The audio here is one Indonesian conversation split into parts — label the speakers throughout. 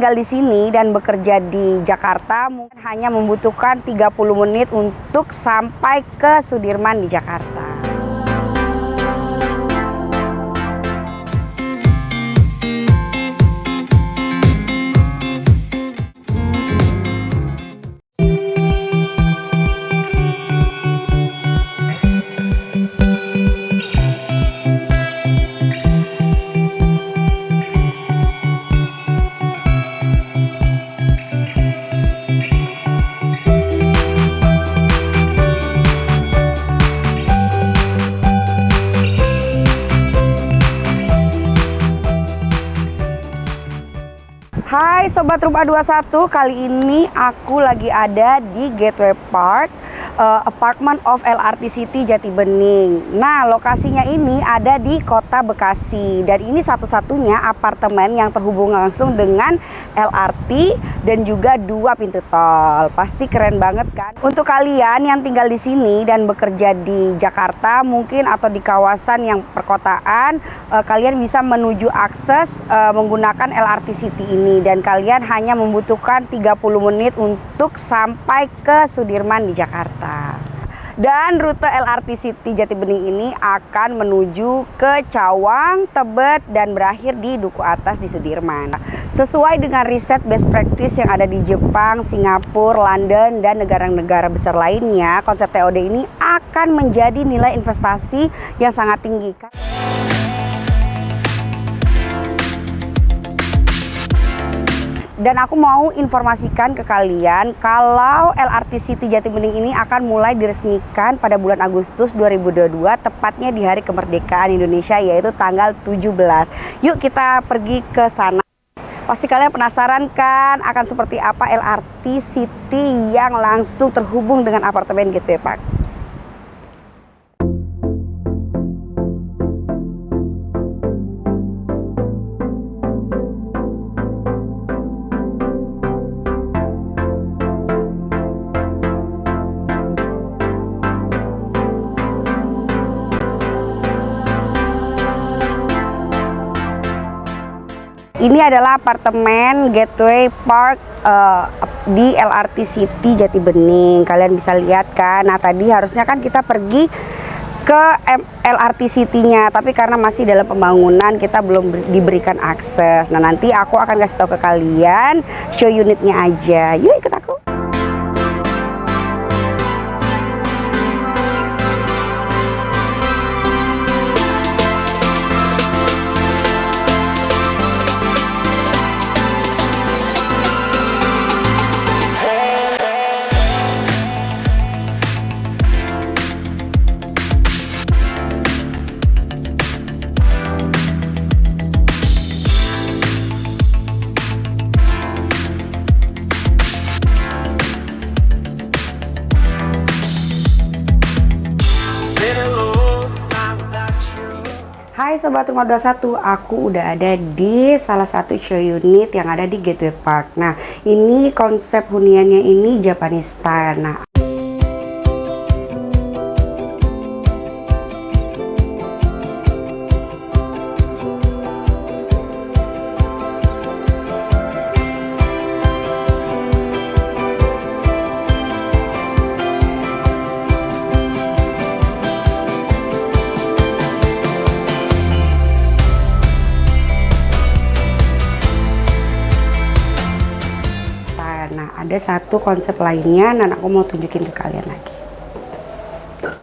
Speaker 1: tinggal di sini dan bekerja di Jakarta mungkin hanya membutuhkan 30 menit untuk sampai ke Sudirman di Jakarta. Hai Sobat Rumah 21, kali ini aku lagi ada di Gateway Park uh, Apartment of LRT City Jati Bening. Nah, lokasinya ini ada di Kota Bekasi dan ini satu-satunya apartemen yang terhubung langsung dengan LRT dan juga dua pintu tol. Pasti keren banget kan? Untuk kalian yang tinggal di sini dan bekerja di Jakarta mungkin atau di kawasan yang perkotaan, uh, kalian bisa menuju akses uh, menggunakan LRT City ini dan kalian hanya membutuhkan 30 menit untuk sampai ke Sudirman di Jakarta. Dan rute LRT City Jatibening ini akan menuju ke Cawang, Tebet, dan berakhir di Duku Atas di Sudirman. Sesuai dengan riset best practice yang ada di Jepang, Singapura, London, dan negara-negara besar lainnya, konsep TOD ini akan menjadi nilai investasi yang sangat tinggi. Dan aku mau informasikan ke kalian kalau LRT City Jatibening ini akan mulai diresmikan pada bulan Agustus 2022 tepatnya di hari kemerdekaan Indonesia yaitu tanggal 17. Yuk kita pergi ke sana. Pasti kalian penasaran kan akan seperti apa LRT City yang langsung terhubung dengan apartemen gitu ya Pak? Ini adalah apartemen Gateway Park uh, di LRT City Jati Bening. Kalian bisa lihat kan. Nah, tadi harusnya kan kita pergi ke LRT City-nya, tapi karena masih dalam pembangunan kita belum diberikan akses. Nah, nanti aku akan kasih tahu ke kalian show unitnya aja. Yuk aku. Hai Sobat Rumah 21, aku udah ada di salah satu show unit yang ada di Gateway Park. Nah ini konsep huniannya ini Japanese style. Nah ada satu konsep lainnya dan aku mau tunjukin ke kalian lagi.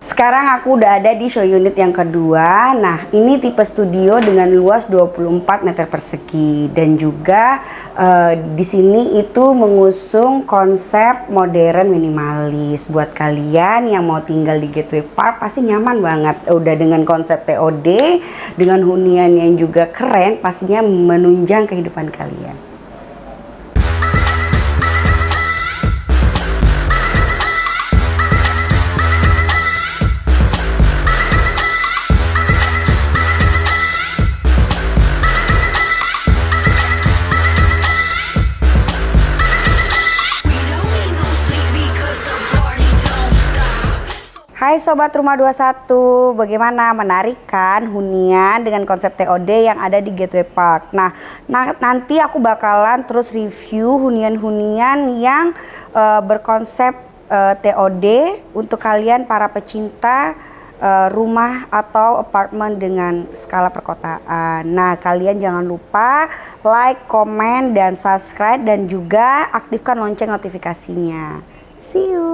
Speaker 1: Sekarang aku udah ada di show unit yang kedua. Nah ini tipe studio dengan luas 24 meter persegi. Dan juga uh, di sini itu mengusung konsep modern minimalis. Buat kalian yang mau tinggal di Gateway Park pasti nyaman banget. Udah dengan konsep TOD dengan hunian yang juga keren pastinya menunjang kehidupan kalian Hai Sobat Rumah 21, bagaimana menarik kan hunian dengan konsep TOD yang ada di Gateway Park? Nah, na nanti aku bakalan terus review hunian-hunian yang uh, berkonsep uh, eh, TOD untuk kalian para pecinta uh, rumah atau apartemen dengan skala perkotaan. Nah, kalian jangan lupa like, komen, dan subscribe dan juga aktifkan lonceng notifikasinya. See you!